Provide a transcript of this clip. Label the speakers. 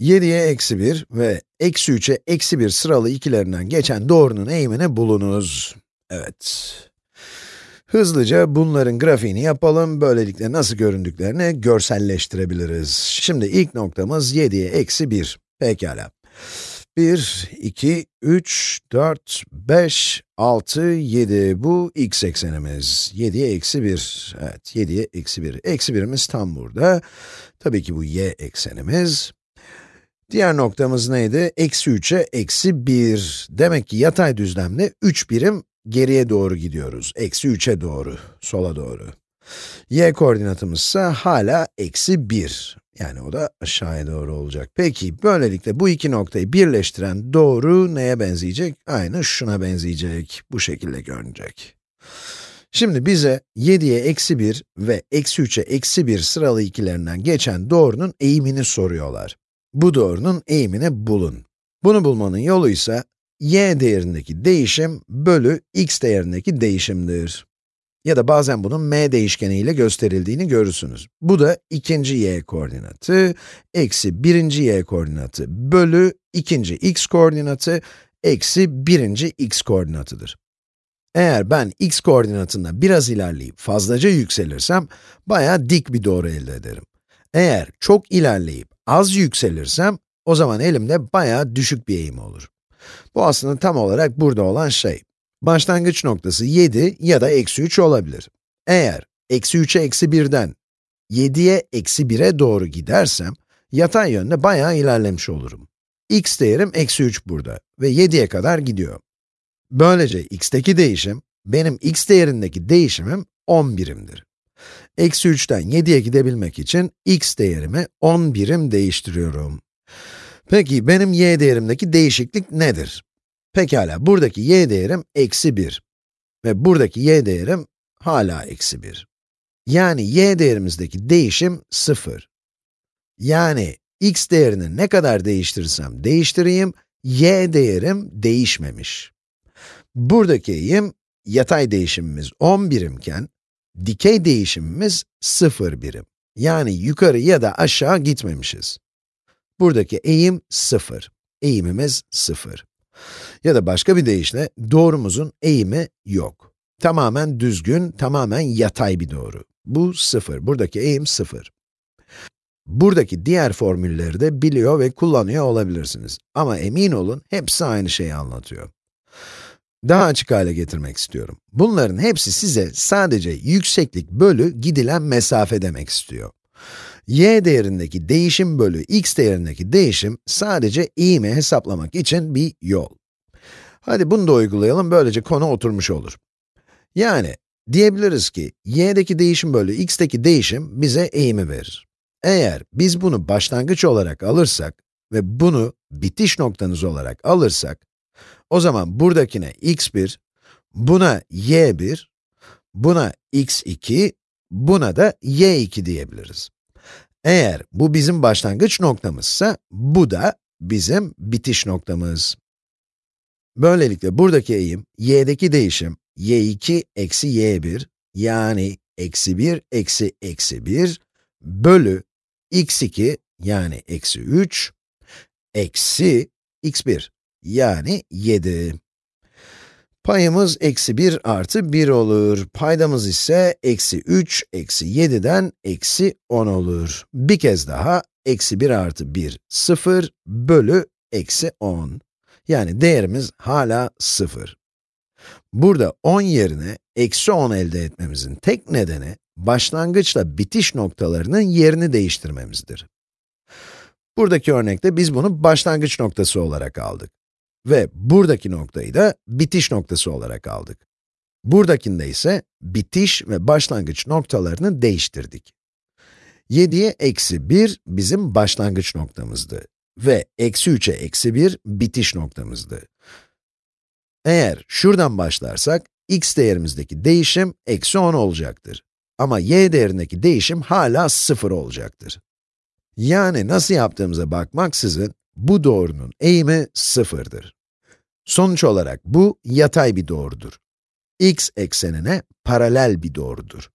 Speaker 1: 7'ye eksi 1 ve eksi 3'e eksi 1 sıralı ikilerinden geçen doğrunun eğimini bulunuz. Evet. Hızlıca bunların grafiğini yapalım, böylelikle nasıl göründüklerini görselleştirebiliriz. Şimdi ilk noktamız 7'ye eksi 1. Pekala. 1, 2, 3, 4, 5, 6, 7. Bu x eksenimiz. 7'ye eksi 1. Evet, 7'ye eksi 1. Eksi 1'imiz tam burada. Tabii ki bu y eksenimiz. Diğer noktamız neydi? Eksi 3'e eksi 1. Demek ki yatay düzlemde 3 birim geriye doğru gidiyoruz. Eksi 3'e doğru, sola doğru. y koordinatımız ise hala eksi 1. Yani o da aşağıya doğru olacak. Peki, böylelikle bu iki noktayı birleştiren doğru neye benzeyecek? Aynı şuna benzeyecek. Bu şekilde görünecek. Şimdi bize 7'ye eksi 1 ve eksi 3'e eksi 1 sıralı ikilerinden geçen doğrunun eğimini soruyorlar. Bu doğrunun eğimini bulun. Bunu bulmanın yolu ise y değerindeki değişim bölü x değerindeki değişimdir. Ya da bazen bunun m değişkeni ile gösterildiğini görürsünüz. Bu da ikinci y koordinatı, eksi birinci y koordinatı bölü ikinci x koordinatı, eksi birinci x koordinatıdır. Eğer ben x koordinatında biraz ilerleyip fazlaca yükselirsem, bayağı dik bir doğru elde ederim. Eğer çok ilerleyip az yükselirsem, o zaman elimde bayağı düşük bir eğim olur. Bu aslında tam olarak burada olan şey. Başlangıç noktası 7 ya da eksi 3 olabilir. Eğer eksi 3'e eksi 1'den 7'ye eksi 1'e doğru gidersem, yatay yönde bayağı ilerlemiş olurum. x değerim eksi 3 burada ve 7'ye kadar gidiyor. Böylece x'teki değişim, benim x değerindeki değişimim 10 birimdir. Eksi 3'ten 7'ye gidebilmek için x değerimi 10 birim değiştiriyorum. Peki, benim y değerimdeki değişiklik nedir? Pekala, buradaki y değerim eksi 1 ve buradaki y değerim hala eksi 1. Yani y değerimizdeki değişim 0. Yani x değerini ne kadar değiştirirsem değiştireyim, y değerim değişmemiş. Buradaki eğim, yatay değişimimiz 10 birimken, dikey değişimimiz 0 birim. Yani yukarı ya da aşağı gitmemişiz. Buradaki eğim 0. Eğimimiz 0. Ya da başka bir deyişle, doğrumuzun eğimi yok. Tamamen düzgün, tamamen yatay bir doğru. Bu 0. Buradaki eğim 0. Buradaki diğer formülleri de biliyor ve kullanıyor olabilirsiniz. Ama emin olun, hepsi aynı şeyi anlatıyor. Daha açık hale getirmek istiyorum. Bunların hepsi size sadece yükseklik bölü gidilen mesafe demek istiyor. y değerindeki değişim bölü x değerindeki değişim sadece eğimi hesaplamak için bir yol. Hadi bunu da uygulayalım, böylece konu oturmuş olur. Yani, diyebiliriz ki, y'deki değişim bölü x'teki değişim bize eğimi verir. Eğer biz bunu başlangıç olarak alırsak ve bunu bitiş noktanız olarak alırsak, o zaman buradakine x1, buna y1, buna x2, buna da y2 diyebiliriz. Eğer bu bizim başlangıç noktamızsa, bu da bizim bitiş noktamız. Böylelikle buradaki eğim, y'deki değişim, y2 eksi y1, yani eksi 1 eksi eksi 1, bölü x2, yani eksi 3, eksi x1, yani 7. Payımız eksi 1 artı 1 olur. Paydamız ise eksi 3 eksi 7'den eksi 10 olur. Bir kez daha, eksi 1 artı 1, 0 bölü eksi 10. Yani değerimiz hala 0. Burada 10 yerine eksi 10 elde etmemizin tek nedeni, başlangıçla bitiş noktalarının yerini değiştirmemizdir. Buradaki örnekte biz bunu başlangıç noktası olarak aldık. Ve buradaki noktayı da bitiş noktası olarak aldık. Buradakinde ise bitiş ve başlangıç noktalarını değiştirdik. 7'ye eksi 1 bizim başlangıç noktamızdı ve eksi 3'e eksi 1 bitiş noktamızdı. Eğer şuradan başlarsak, x değerimizdeki değişim eksi 10 olacaktır. Ama y değerindeki değişim hala 0 olacaktır. Yani nasıl yaptığımıza bakmaksızın, bu doğrunun eğimi sıfırdır. Sonuç olarak bu yatay bir doğrudur. x eksenine paralel bir doğrudur.